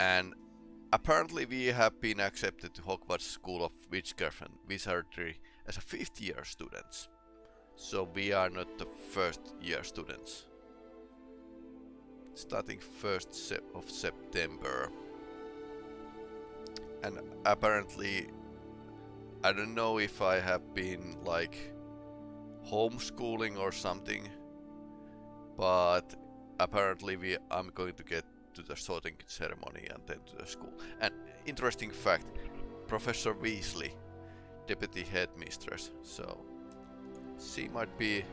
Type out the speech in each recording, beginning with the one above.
and apparently we have been accepted to Hogwarts School of Witchcraft and Wizardry as a fifth year students. So we are not the first year students. Starting 1st se of September. And apparently I don't know if I have been like homeschooling or something but apparently we I'm going to get to the sorting ceremony and then to the school. And interesting fact, Professor Weasley, deputy headmistress, so she might be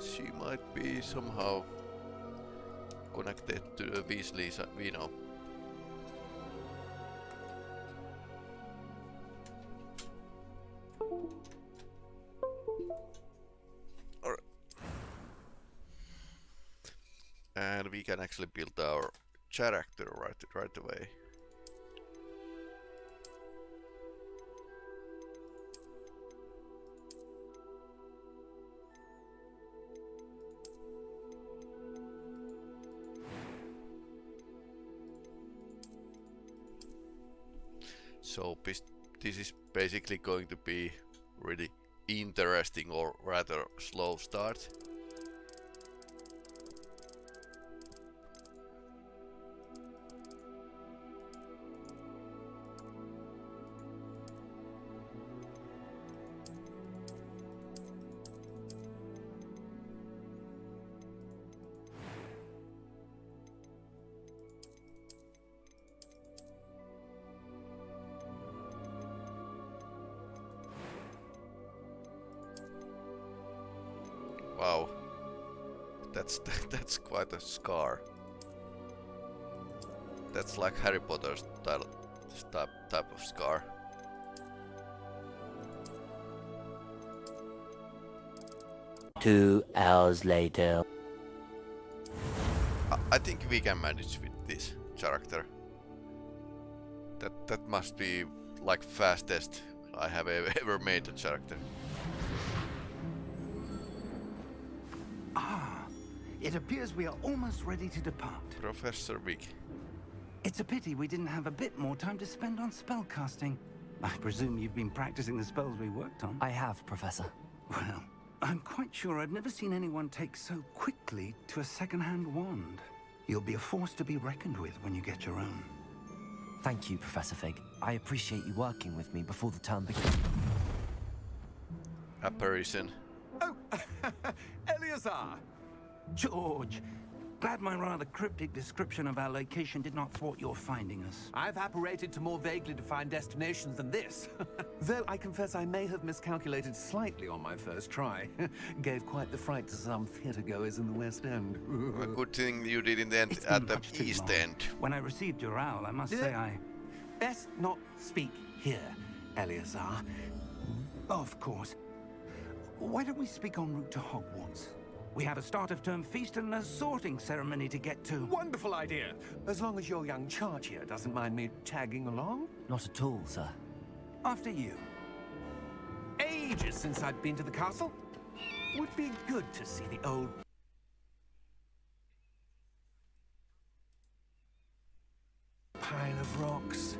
she might be somehow connected to the Weasleys, uh, we know. Actually build our character right, right away. So this is basically going to be really interesting or rather slow start. That's that's quite a scar. That's like Harry Potter's type type of scar. Two hours later. I, I think we can manage with this character. That that must be like fastest I have ever made a character. It appears we are almost ready to depart. Professor Fig. It's a pity we didn't have a bit more time to spend on spellcasting. I presume you've been practicing the spells we worked on. I have, Professor. Well, I'm quite sure I've never seen anyone take so quickly to a second-hand wand. You'll be a force to be reckoned with when you get your own. Thank you, Professor Fig. I appreciate you working with me before the term begins. Apparition. Oh, Eleazar! George, glad my rather cryptic description of our location did not thwart your finding us. I've apparated to more vaguely defined destinations than this. Though I confess I may have miscalculated slightly on my first try. Gave quite the fright to some theatre goers in the West End. A good thing you didn't end at the East long. End. When I received your owl, I must Yeah. say I... Best not speak here, Eleazar. Of course. Why don't we speak en route to Hogwarts? We have a start of term feast and a sorting ceremony to get to. Wonderful idea! As long as your young charge here doesn't mind me tagging along. Not at all, sir. After you. Ages since I've been to the castle. Would be good to see the old pile of rocks.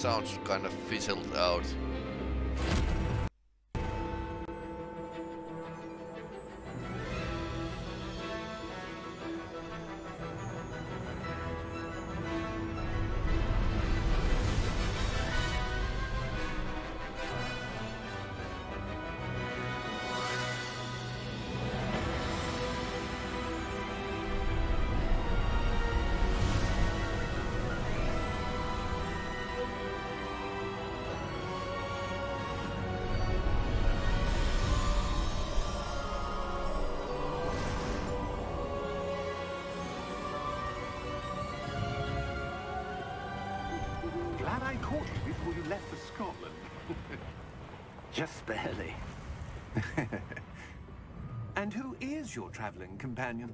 Sounds kind of fizzled out. I caught you before you left for Scotland. Just barely. And who is your traveling companion?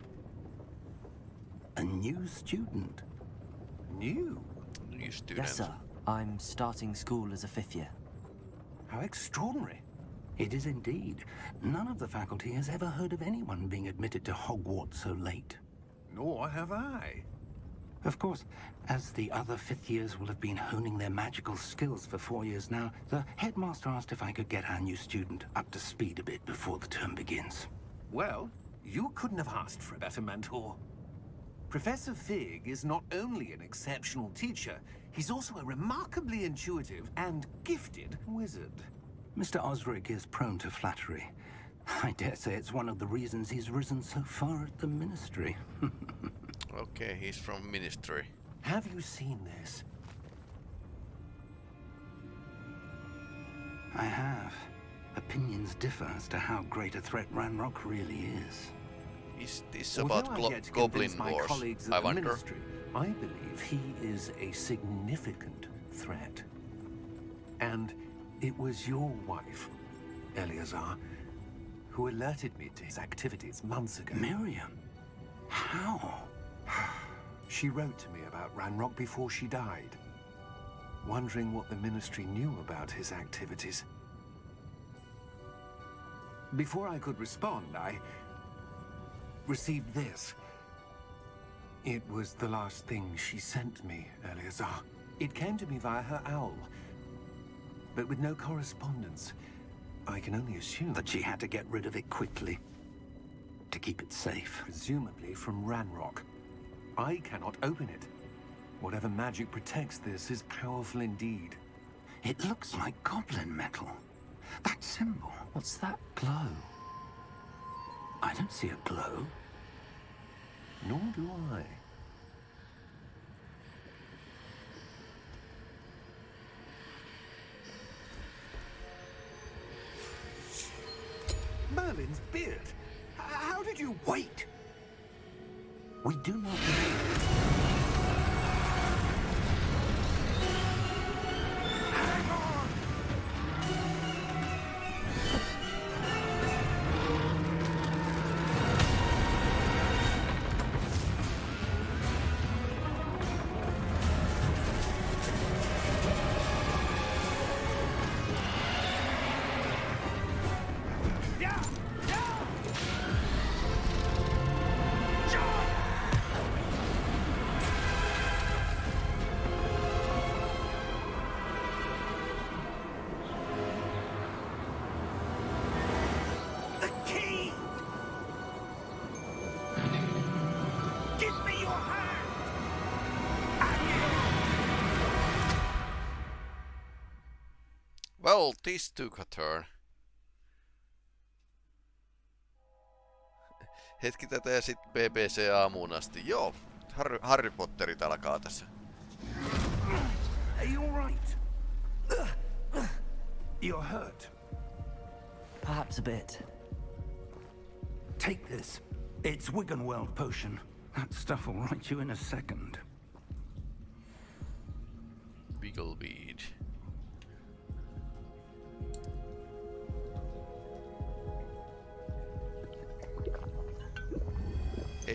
A new student. New? New student. Yes, sir. I'm starting school as a fifth year. How extraordinary. It is indeed. None of the faculty has ever heard of anyone being admitted to Hogwarts so late. Nor have I. Of course, as the other fifth years will have been honing their magical skills for four years now, the headmaster asked if I could get our new student up to speed a bit before the term begins. Well, you couldn't have asked for a better mentor. Professor Fig is not only an exceptional teacher, he's also a remarkably intuitive and gifted wizard. Mr. Osric is prone to flattery. I dare say it's one of the reasons he's risen so far at the Ministry. Okay, he's from Ministry. Have you seen this? I have. Opinions differ as to how great a threat Ranrock really is. Is this Although about I've glo- yet to Goblin convince my Wars? colleagues at I the wonder. Ministry, I believe he is a significant threat. And it was your wife, Eleazar, who alerted me to his activities months ago. Miriam? How? She wrote to me about Ranrock before she died, wondering what the Ministry knew about his activities. Before I could respond, I received this. It was the last thing she sent me, Eleazar. It came to me via her owl, but with no correspondence. I can only assume That she had to get rid of it quickly. To keep it safe. presumably from Ranrock. I cannot open it. Whatever magic protects this is powerful indeed. It looks like goblin metal. That symbol. What's that glow? I don't see a glow. Nor do I. Merlin's beard! H- How did you... Wait! We do not know. Well, this took a turn. Hetki tätä ja sitten BBC aamuun asti. Joo, Harry, Harry Potterit alkaa tässä. Are you alright? You're hurt. Perhaps a bit. Take this. It's Wiggenweld potion. That stuff will right you in a second. Wiggleweed.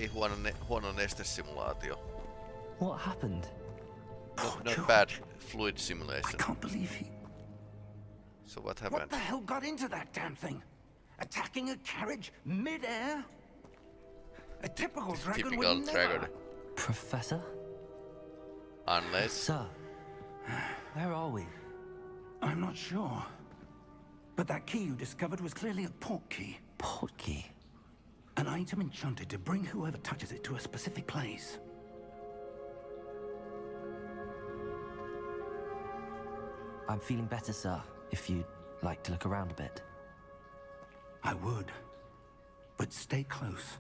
Ei huono, ne, huono nestesimulaatio. What happened? Not, Poor oh, not George. bad fluid simulation. I can't believe he... So what happened? What the hell got into that damn thing? Attacking a carriage mid-air? A typical dragon Typical would dragon. never. Professor? Unless... Sir? Where are we? I'm not sure. But that key you discovered was clearly a port key. Portkey. An item enchanted to bring whoever touches it to a specific place. I'm feeling better, sir. If you'd like to look around a bit. I would. But stay close.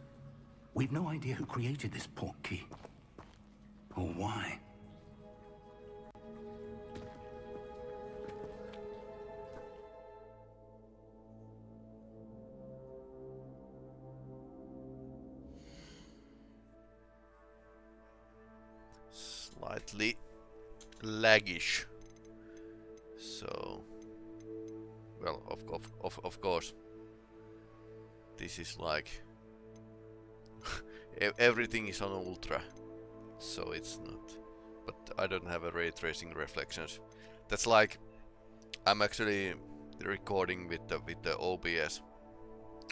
We've no idea who created this port key. Or why. Slightly laggish. So, well, of of of of course. this is like everything is on ultra, so it's not. But I don't have a ray tracing reflections. That's like I'm actually recording with the with the OBS,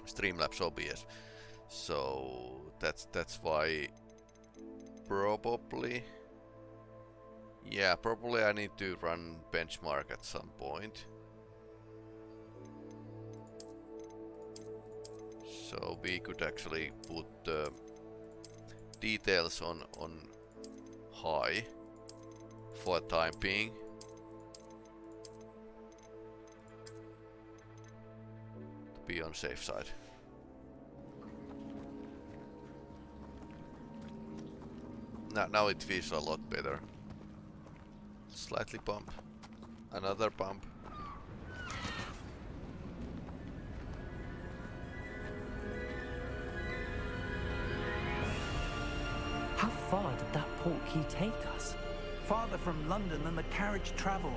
Streamlabs OBS. So that's that's why probably yeah probably I need to run benchmark at some point. So we could actually put the details on on high for time being. To be on safe side. Now, now it feels a lot better. Slightly bump. Another bump. How far did that port key take us? Farther from London than the carriage travelled.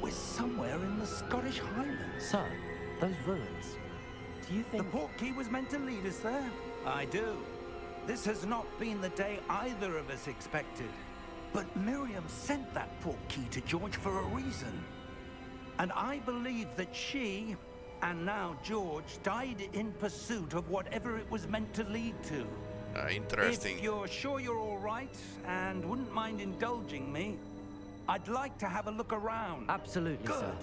We're somewhere in the Scottish Highlands. Sir, those ruins. Do you think The think... port key was meant to lead us there? I do. This has not been the day either of us expected. But Miriam sent that port key to George for a reason. And I believe that she, and now George, died in pursuit of whatever it was meant to lead to. Uh, interesting. If you're sure you're all right and wouldn't mind indulging me, I'd like to have a look around. Absolutely, Good. sir.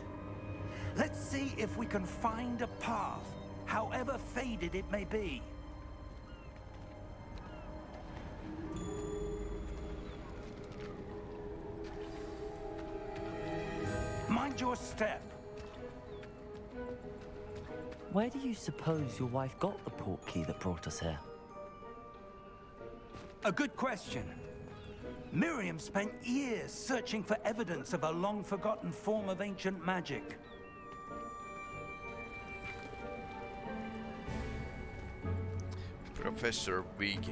Let's see if we can find a path, however faded it may be. Mind your step. Where do you suppose your wife got the port key that brought us here? A good question. Miriam spent years searching for evidence of a long-forgotten form of ancient magic. Professor Fig.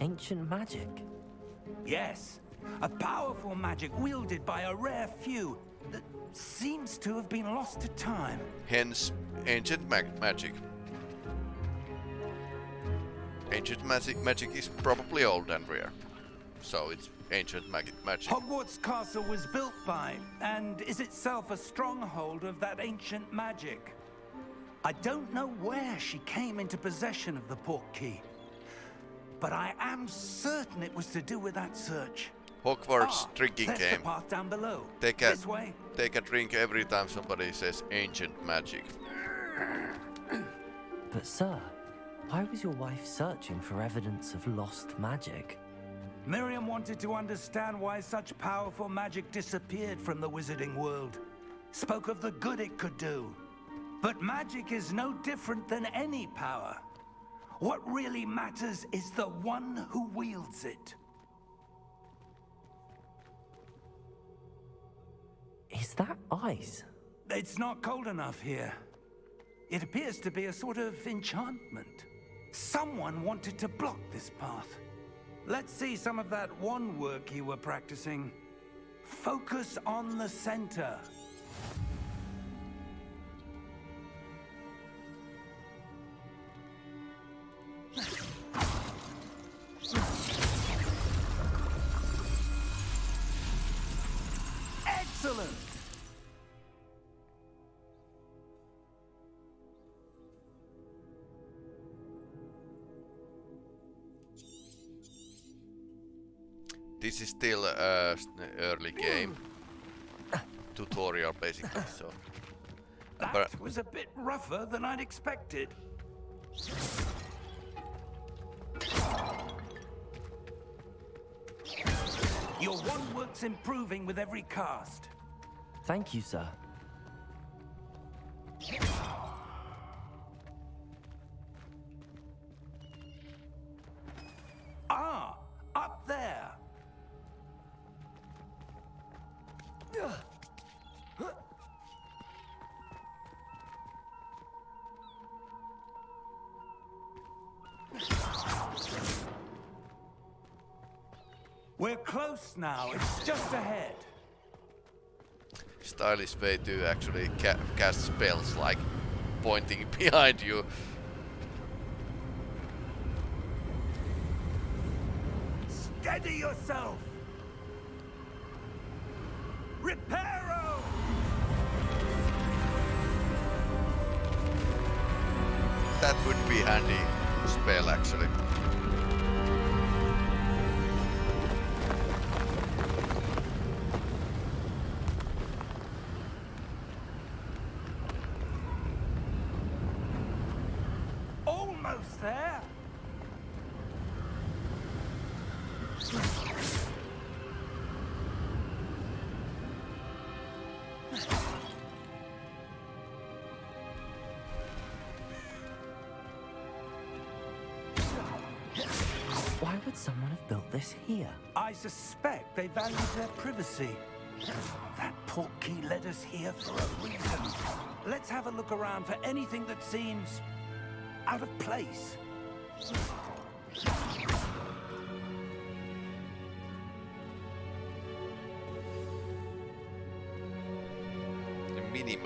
Ancient magic? Yes, a powerful magic wielded by a rare few that seems to have been lost to time. Hence, ancient mag magic. Ancient magic magic is probably old and rare, so it's ancient mag magic. Hogwarts Castle was built by, and is itself a stronghold of that ancient magic. I don't know where she came into possession of the port key, but I am certain it was to do with that search. Hogwarts Ah, drinking game. the path down below. Take a This way. take a drink every time somebody says ancient magic. But sir, why was your wife searching for evidence of lost magic? Miriam wanted to understand why such powerful magic disappeared from the wizarding world. Spoke of the good it could do. But magic is no different than any power. What really matters is the one who wields it. Is that ice? It's not cold enough here. It appears to be a sort of enchantment. Someone wanted to block this path. Let's see some of that wand work you were practicing. Focus on the center. Excellent! This is still a s- early game tutorial basically. So That was a bit rougher than I'd expected. Your wand work's improving with every cast. Thank you, sir. Now. It's just ahead. stylish way to actually ca cast spells, like pointing behind you. Steady yourself! Reparo! That would be handy spell actually. Why would someone have built this here? I suspect they valued their privacy. That portkey led us here for a reason. Let's have a look around for anything that seems out of place. The mini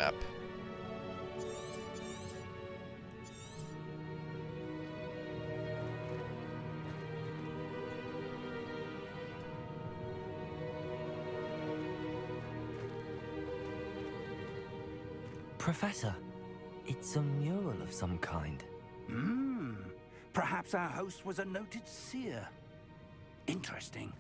Professor, it's a mural of some kind. Hmm. Perhaps our host was a noted seer. Interesting.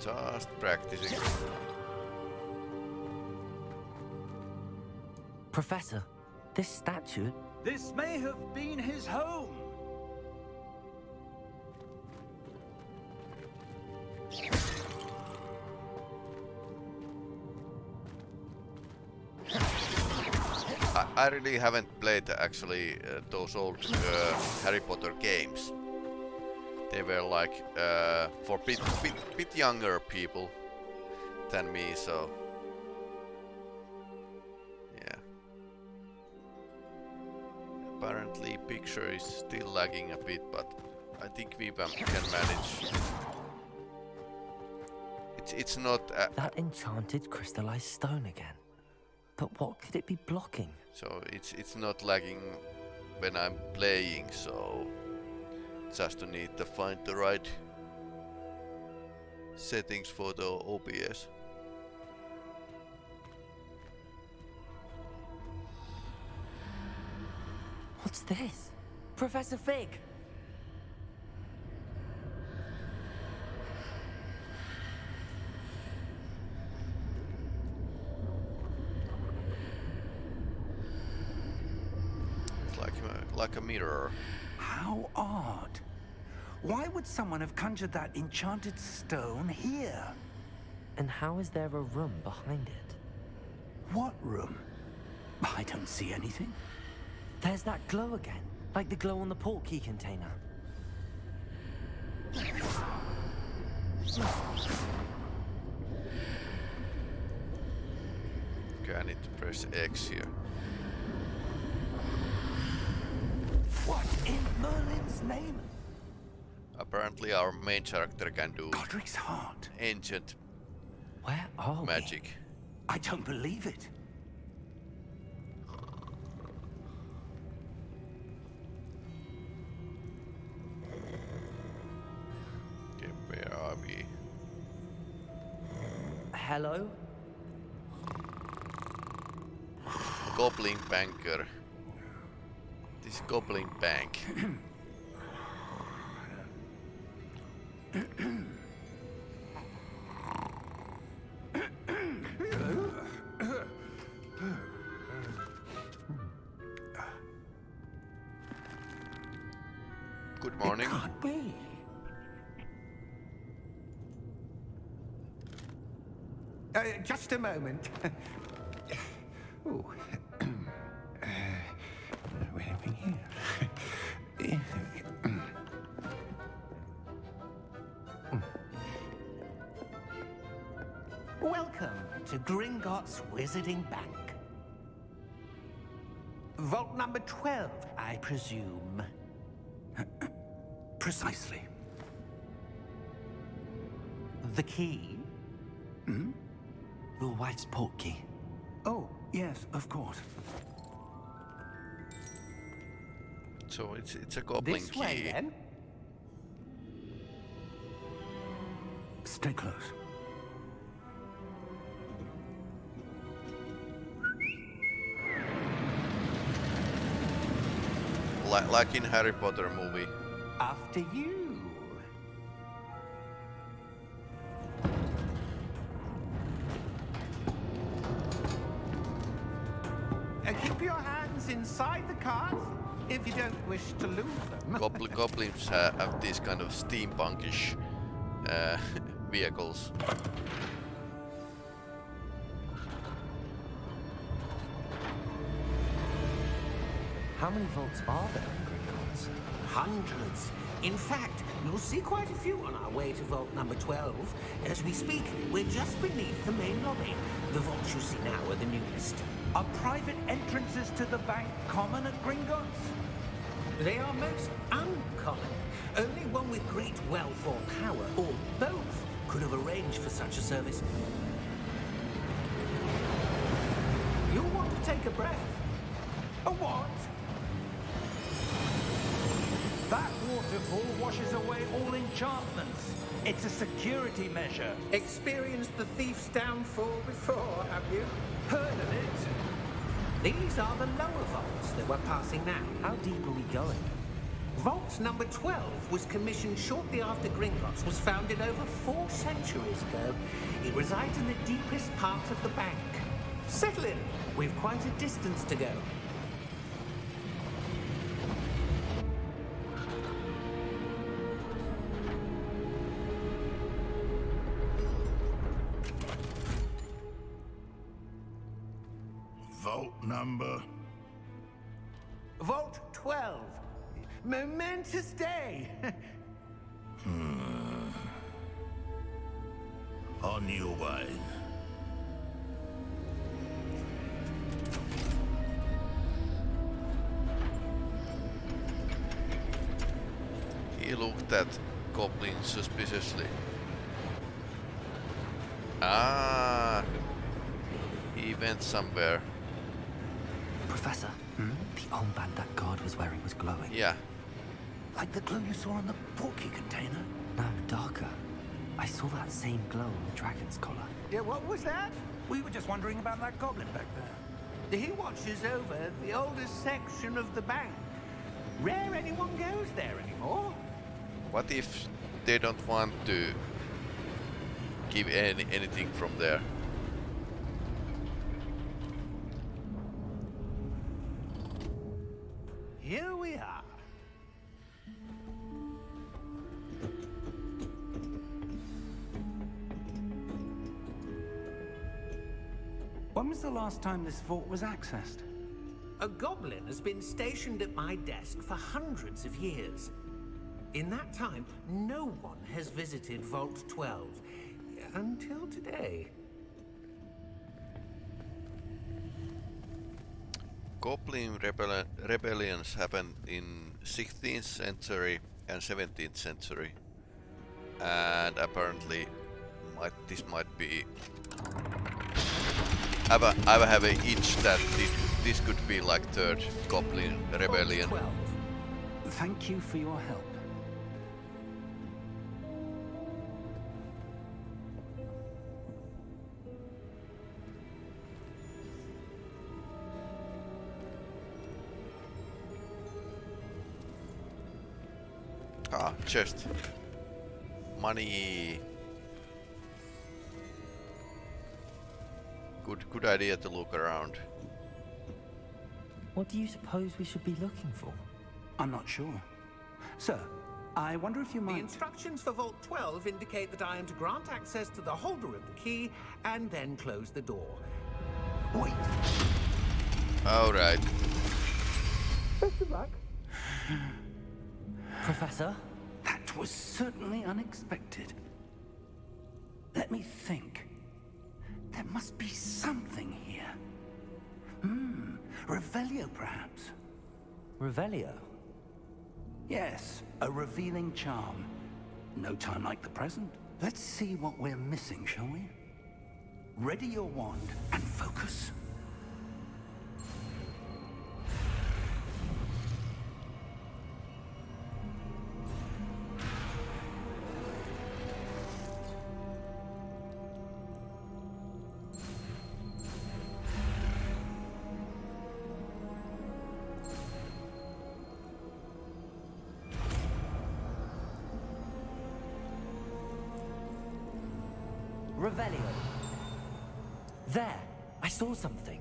Just practicing. Professor, this statue, This may have been his home. I, I really haven't played actually uh, those old uh, Harry Potter games. They were like uh, for bit, bit bit younger people than me, so Apparently, picture is still lagging a bit, but I think we can manage. It's it's not uh, that enchanted crystallized stone again. But what could it be blocking? So it's it's not lagging when I'm playing, so just to need to find the right settings for the OBS. What's this? Professor Fig! It's like a, like a mirror. How odd. Why would someone have conjured that enchanted stone here? And how is there a room behind it? What room? I don't see anything. There's that glow again, like the glow on the portkey container. Okay, I need to press X here. What in Merlin's name? Apparently our main character can do Godric's heart. ancient Where are magic. I don't believe it. Hello? Goblin Banker. This Goblin Bank. moment. Ooh. uh, where have we here? Welcome to Gringotts Wizarding Bank. Vault number 12, I presume. Precisely. The key? Your wife's portkey. Oh, yes, of course. So it's it's a goblin This key. way, then? Stay close. Li- like in Harry Potter movie. After you. Inside the cart if you don't wish to lose them. Gobl- goblins ha- have these kind of steampunkish uh, vehicles. How many vaults are there in Gringotts? Hundreds. In fact, you'll see quite a few on our way to vault number 12. As we speak, we're just beneath the main lobby. The vaults you see now are the newest. Are private entrances to the bank common at Gringotts? They are most uncommon. Only one with great wealth or power, or both, could have arranged for such a service. You'll want to take a breath. A what? That waterfall washes away all enchantments. It's a security measure. Experienced the thief's downfall before, have you? Heard of it? These are the lower vaults that we're passing now. How deep are we going? Vault number 12 was commissioned shortly after Gringotts was founded over four centuries ago. It resides in the deepest part of the bank. Settle in. We've quite a distance to go. Vault number. Vote 12. Momentous day. On your way. He looked at Goblin suspiciously. Ah, he went somewhere. Professor, hmm? the armband that guard was wearing was glowing. Yeah, Like the glow you saw on the portkey container. No, darker. I saw that same glow on the dragon's collar. yeah, what was that? We were just wondering about that goblin back there. He watches over the oldest section of the bank. Rare anyone goes there anymore. what if they don't want to give any anything from there? Last time this vault was accessed? A goblin has been stationed at my desk for hundreds of years. In that time, no one has visited Vault 12. Until today. Goblin rebelli- rebellions happened in 16th century and 17th century, and apparently, might, this might be. I have have a itch that this, this could be like third Goblin rebellion. Well, Thank you for your help. Ah, chest. Money. Good, good idea to look around. What do you suppose we should be looking for? I'm not sure. Sir, I wonder if you might... The instructions for Vault 12 indicate that I am to grant access to the holder of the key and then close the door. Wait! All right. Professor? That was certainly unexpected. Let me think. There must be something here. Hmm, Revelio perhaps. Revelio? Yes, a revealing charm. No time like the present. Let's see what we're missing, shall we? Ready your wand and focus. Revelio. There, I saw something.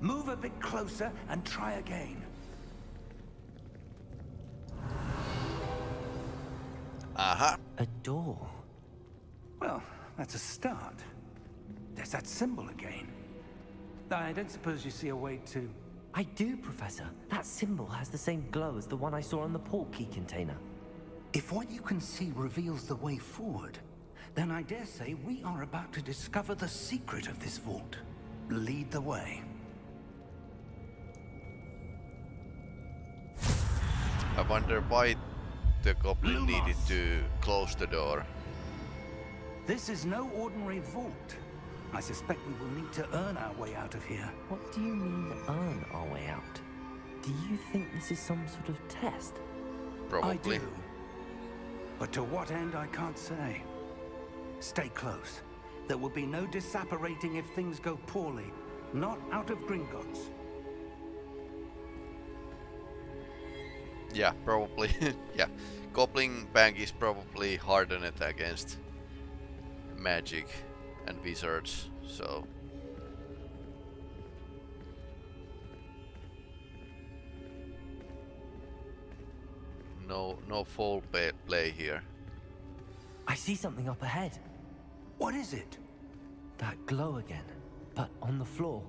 Move a bit closer and try again. Uh-huh. A door. Well, that's a start. There's that symbol again. I don't suppose you see a way to... I do, Professor. That symbol has the same glow as the one I saw on the port key container. If what you can see reveals the way forward, then I dare say we are about to discover the secret of this vault. Lead the way. I wonder why the goblin needed to close the door. This is no ordinary vault. I suspect we will need to earn our way out of here. What do you mean, earn our way out? Do you think this is some sort of test? Probably. I do. But to what end, I can't say. Stay close. There will be no disapparating if things go poorly. Not out of Gringotts. Yeah, probably. yeah. Goblin Bank is probably hardened against magic and wizards, so... No, no foul play, play here. I see something up ahead. What is it? That glow again, but on the floor.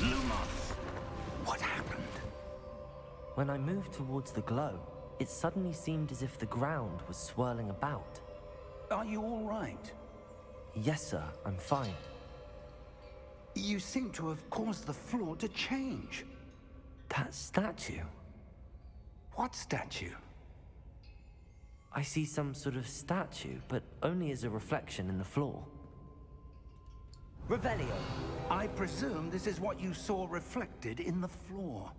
Lumos! What happened? When I moved towards the glow, it suddenly seemed as if the ground was swirling about. Are you all right? Yes, sir, I'm fine. You seem to have caused the floor to change. That statue. What statue? I see some sort of statue, but only as a reflection in the floor. Revelio! I presume this is what you saw reflected in the floor.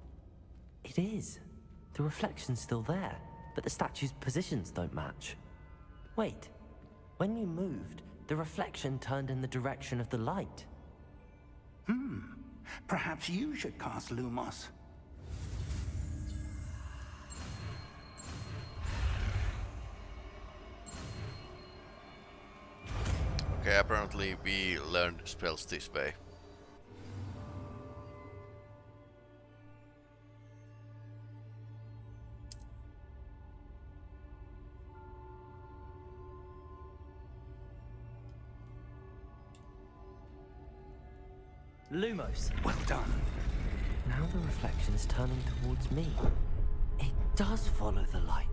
It is. The reflection's still there, but the statue's positions don't match. Wait. When you moved, the reflection turned in the direction of the light. Hmm. Perhaps you should cast Lumos. Okay, apparently we learned spells this way. Lumos! Well done. Now the reflection is turning towards me. It does follow the light.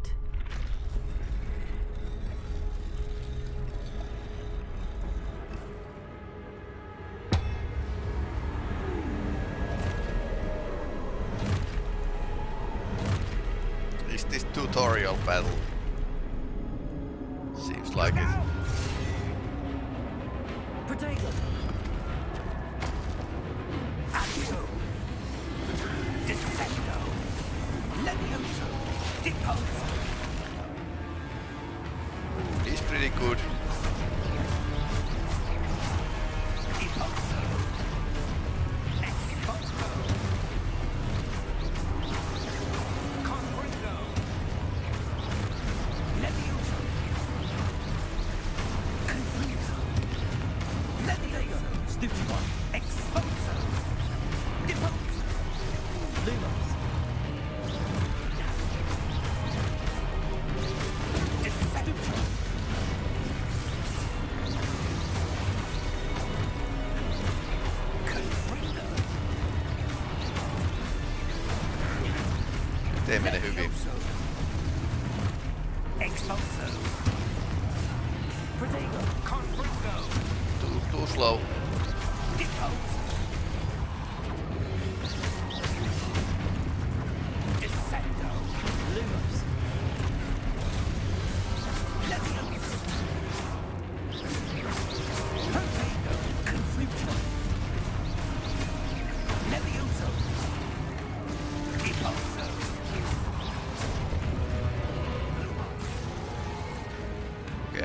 Okay,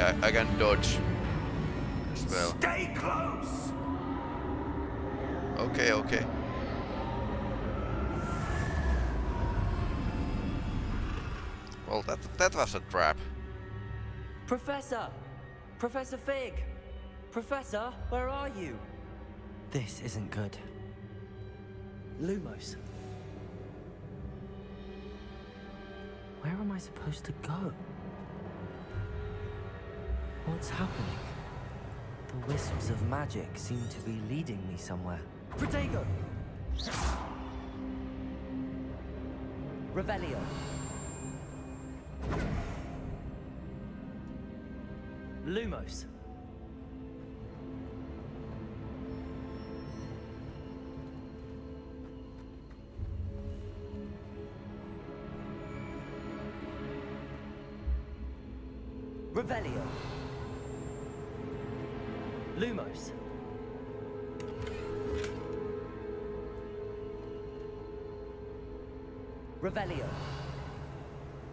I, I can dodge that that was a trap. Professor! Professor Fig! Professor, where are you? This isn't good. Lumos. Where am I supposed to go? What's happening? The wisps of magic seem to be leading me somewhere. Protego! Revelio. Lumos. Revelio. Lumos. Revelio.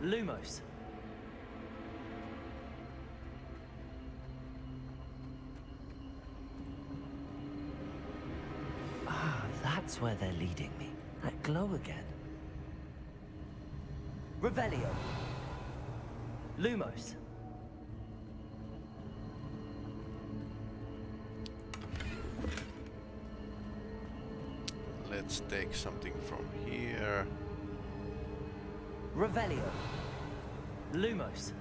Lumos. That's where they're leading me. That glow again. Revelio. Lumos. Let's take something from here. Revelio. Lumos.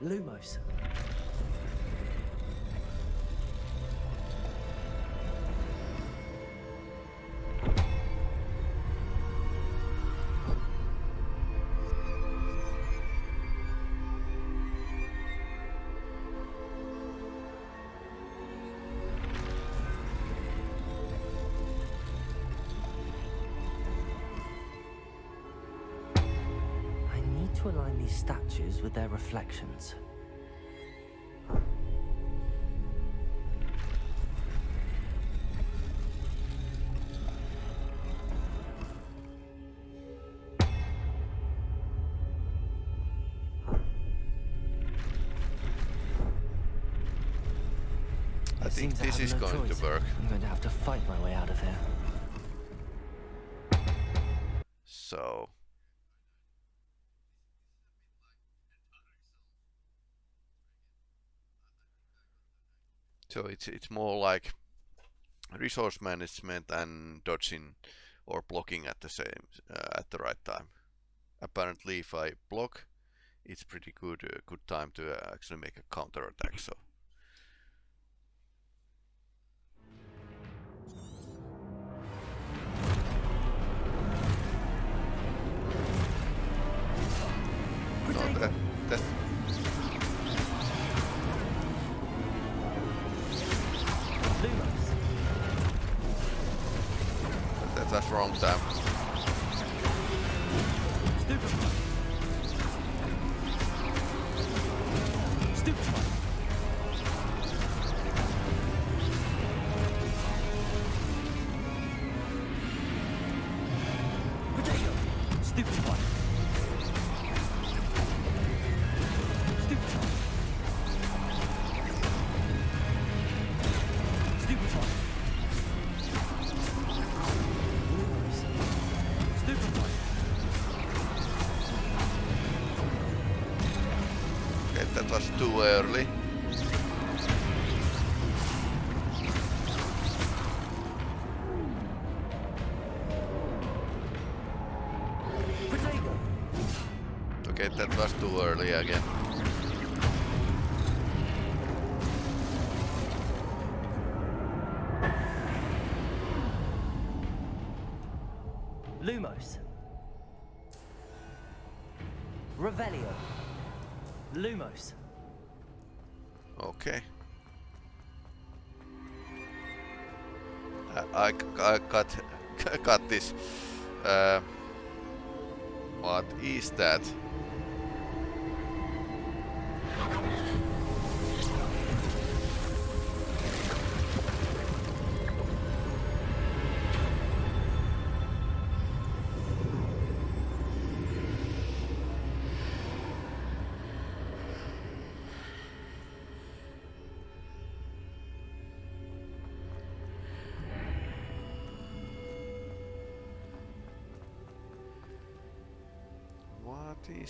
Lumos. These statues with their reflections. I think this is no going choice. to work. I'm going to have to fight my way out of here. So. So it's it's more like resource management and dodging or blocking at the same uh, at the right time. Apparently, if I block, it's pretty good uh, good time to uh, actually make a counter attack. So. Wrong time. That was too early. Okay, that was too early again. Got got this. Uh, what is that?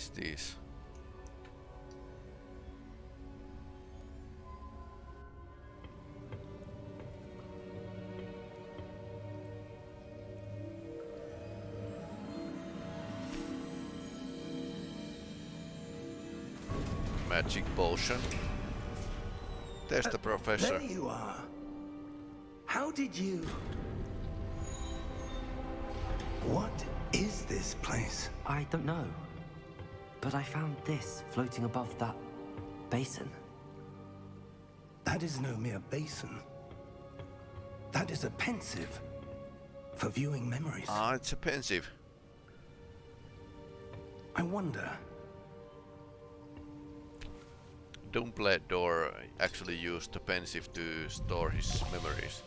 Is this? Magic potion. There's uh, the professor. There you are. How did you... What is this place? I don't know. But I found this floating above that basin. That is no mere basin. That is a Pensieve for viewing memories. Ah, it's a Pensieve. I wonder, Dumbledore actually used the Pensieve to store his memories.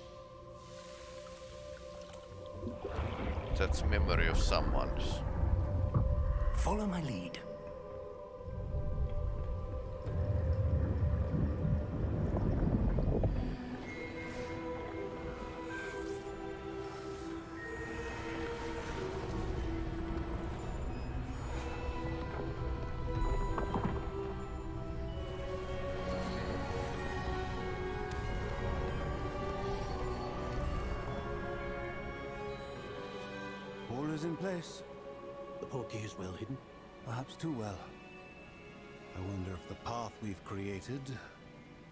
That's memory of someone's. follow my lead. Created...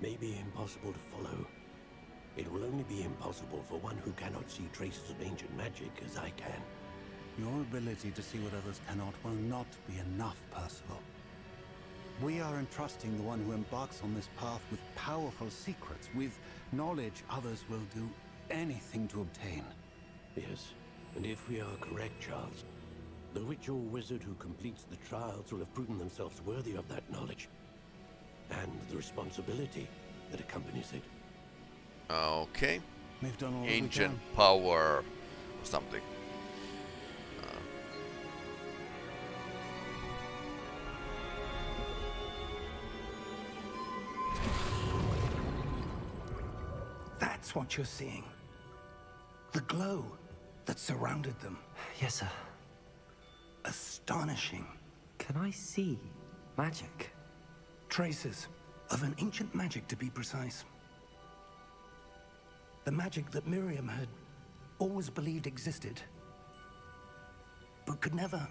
May be impossible to follow. It will only be impossible for one who cannot see traces of ancient magic as I can. Your ability to see what others cannot will not be enough, Percival. We are entrusting the one who embarks on this path with powerful secrets, with knowledge others will do anything to obtain. Yes, and if we are correct, Charles, the witch or wizard who completes the trials will have proven themselves worthy of that knowledge. And the responsibility that accompanies it. Okay. We've done all Ancient can. power or something. Uh, That's what you're seeing. The glow that surrounded them. Yes, sir. Astonishing. Can I see magic? Traces of an ancient magic, to be precise. The magic that Miriam had always believed existed, but could never.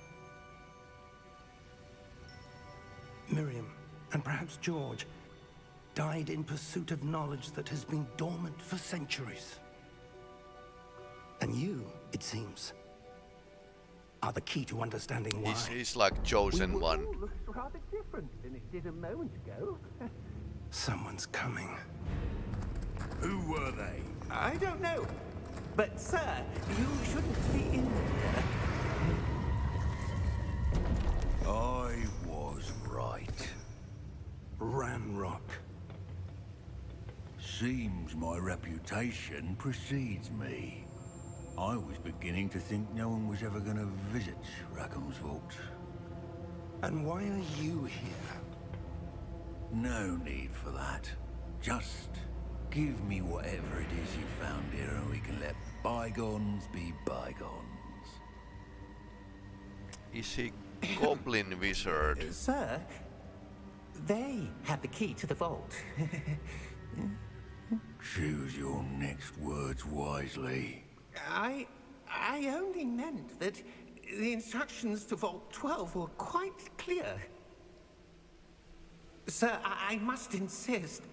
Miriam, and perhaps George, died in pursuit of knowledge that has been dormant for centuries. And you, it seems, are the key to understanding why. he's, he's like chosen one. Looks rather different than it did a moment ago. Someone's coming. Who were they? I don't know. But, sir, you shouldn't be in there. I was right. Ranrock. Seems my reputation precedes me. I was beginning to think no one was ever going to visit Rackham's Vault. And why are you here? No need for that. Just give me whatever it is you found here and we can let bygones be bygones. Is he goblin wizard? Sir, they had the key to the vault. Choose your next words wisely. I... I only meant that the instructions to Vault 12 were quite clear. Sir, I, I must insist.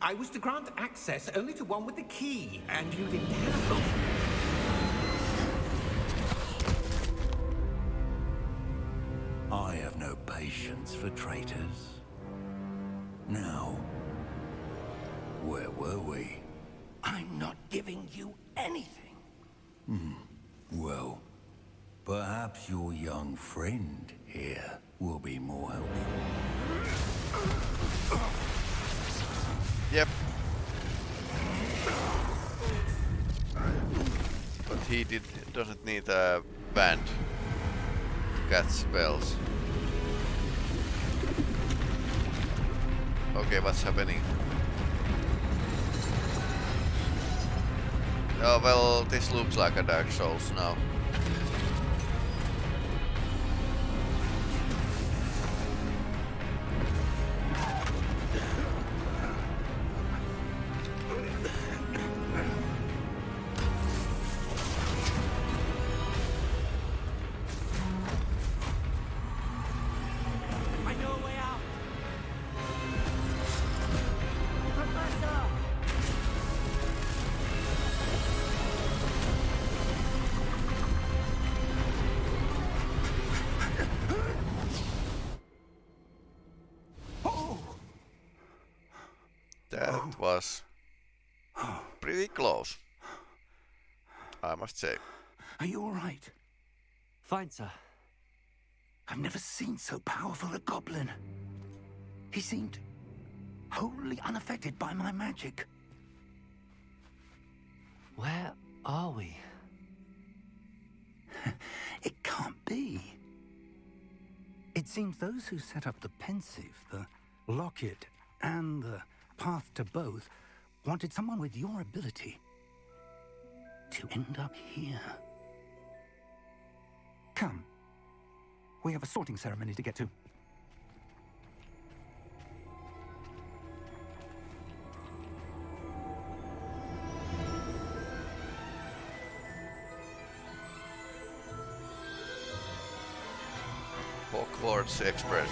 I was to grant access only to one with the key, and you didn't have. I have no patience for traitors. Now, where were we? I'm not giving you anything. Hmm. Well, perhaps your young friend here will be more helpful. Yep. But he did doesn't need a band cast spells. Okay, what's happening? Oh well, this looks like a Dark Souls now. That oh. was pretty close. I must say. Are you all right? Fine, sir. I've never seen so powerful a goblin. He seemed wholly unaffected by my magic. Where are we? It can't be. It seems those who set up the Pensieve, the locket, and the path to both wanted someone with your ability to end up here. Come. We have a sorting ceremony to get to. Hogwarts Express.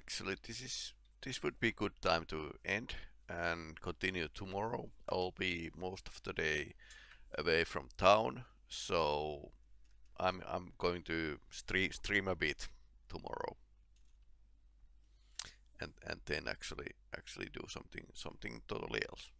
Actually, this is this would be a good time to end and continue tomorrow. I'll be most of the day away from town, so I'm I'm going to stream stream a bit tomorrow, and and then actually actually do something something totally else.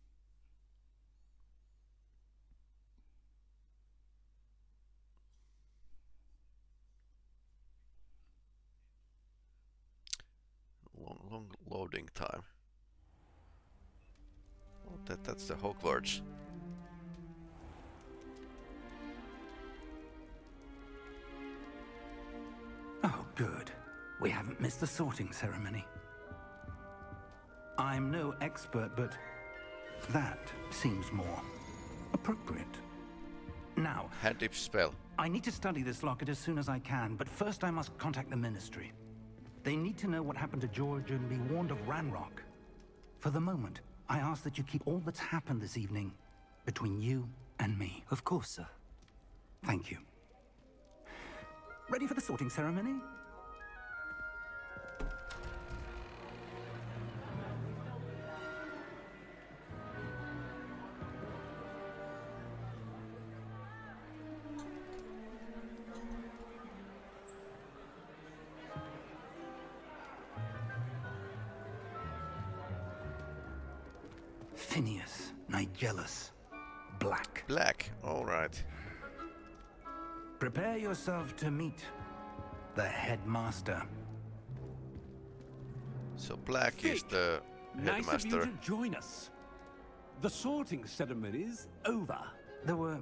Long long loading time. Oh, that that's the Hogwarts. Oh, good. We haven't missed the sorting ceremony. I'm no expert, but that seems more appropriate. Now, Hand spell. I need to study this locket as soon as I can, but first I must contact the Ministry. They need to know what happened to George and be warned of Ranrock. For the moment, I ask that you keep all that's happened this evening between you and me. Of course, sir. Thank you. Ready for the sorting ceremony? Prepare yourself to meet the headmaster. So Black is the headmaster. Nice of you headmaster. to join us. The sorting ceremony is over. There were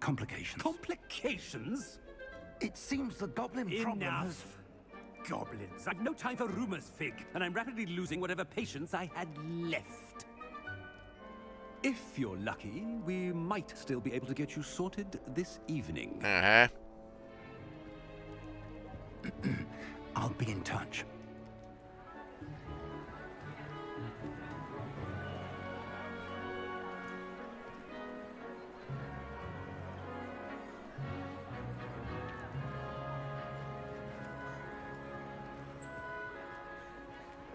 complications. Complications? it seems the goblin problem Enough. has... Goblins. I've no time for rumors, Fig, and I'm rapidly losing whatever patience I had left. If you're lucky, we might still be able to get you sorted this evening. Uh-huh. I'll be in touch.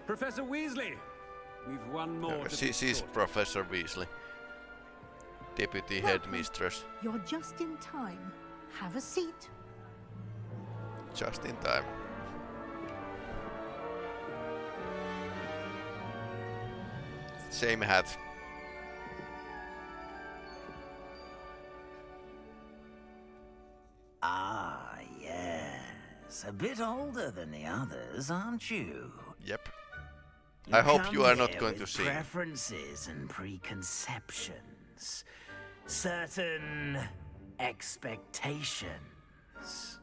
Professor Weasley, we've one more. Uh, to she, be she's sorted. Professor Weasley. Deputy headmistress. You're just in time. Have a seat. Just in time. Same hat. Ah, yes. A bit older than the others, aren't you? Yep. You I hope you are not going to with. Preferences and preconceptions. Certain expectations.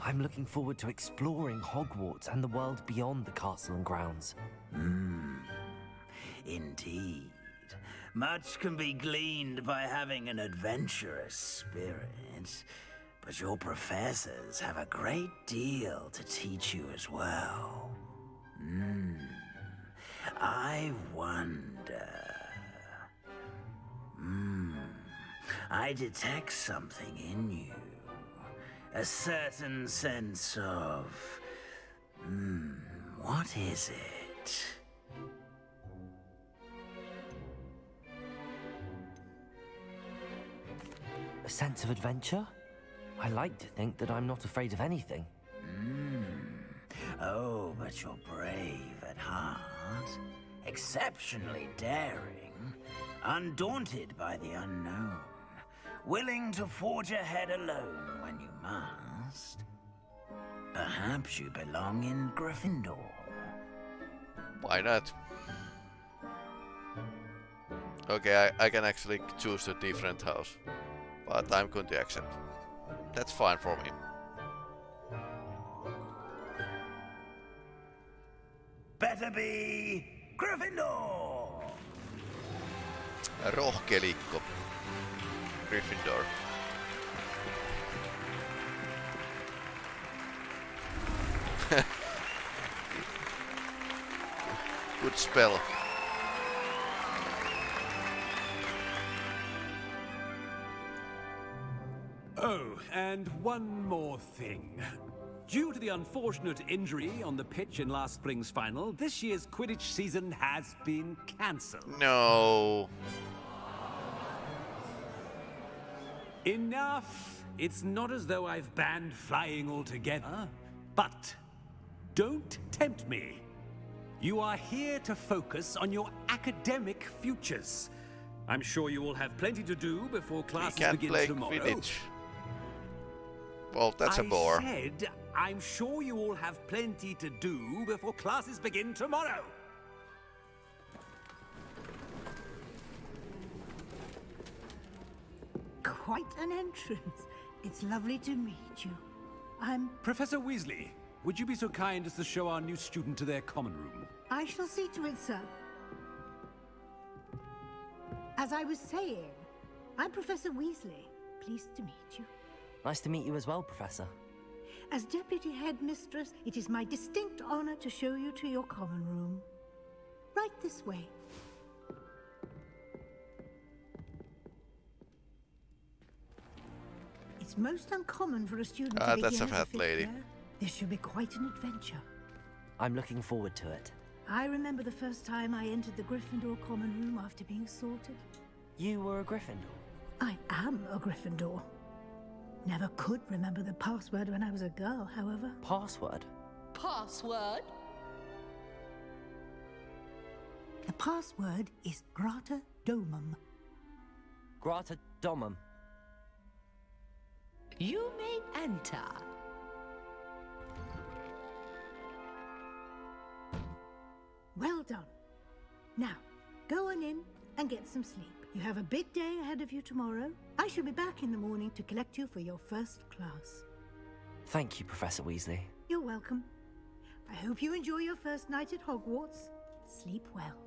I'm looking forward to exploring Hogwarts and the world beyond the castle and grounds. Hmm. Indeed. Much can be gleaned by having an adventurous spirit, but your professors have a great deal to teach you as well. Hmm. I wonder. I detect something in you. A certain sense of. Hmm. What is it? A sense of adventure? I like to think that I'm not afraid of anything. Hmm. Oh, but you're brave at heart. Exceptionally daring. Undaunted by the unknown. Willing to forge ahead alone when you must. Perhaps you belong in Gryffindor. Why not? Okay, I, I can actually choose a different house. But I'm going to accept. That's fine for me. Better be Gryffindor! Rohkelikko. Gryffindor. Good spell. Oh, and one more thing. Due to the unfortunate injury on the pitch in last spring's final, this year's Quidditch season has been cancelled. No. Enough! It's not as though I've banned flying altogether. Ah. But don't tempt me. You are here to focus on your academic futures. I'm sure you will have plenty to do before classes can't begin play tomorrow. Quidditch. Well, that's a I bore. I said, I'm sure you all have plenty to do before classes begin tomorrow. Quite an entrance. It's lovely to meet you. I'm... Professor Weasley, would you be so kind as to show our new student to their common room? I shall see to it, sir. As I was saying, I'm Professor Weasley. Pleased to meet you. Nice to meet you as well, Professor. As Deputy Headmistress, it is my distinct honor to show you to your common room. Right this way. It's most uncommon for a student Ah, to that's begin a as fat fifth lady. year. This should be quite an adventure. I'm looking forward to it. I remember the first time I entered the Gryffindor common room after being sorted. You were a Gryffindor. I am a Gryffindor. Never could remember the password when I was a girl, however. Password? Password? The password is Grata Domum. Grata Domum. You may enter. Well done. Now, go on in and get some sleep. You have a big day ahead of you tomorrow. I shall be back in the morning to collect you for your first class. Thank you, Professor Weasley. You're welcome. I hope you enjoy your first night at Hogwarts. Sleep well.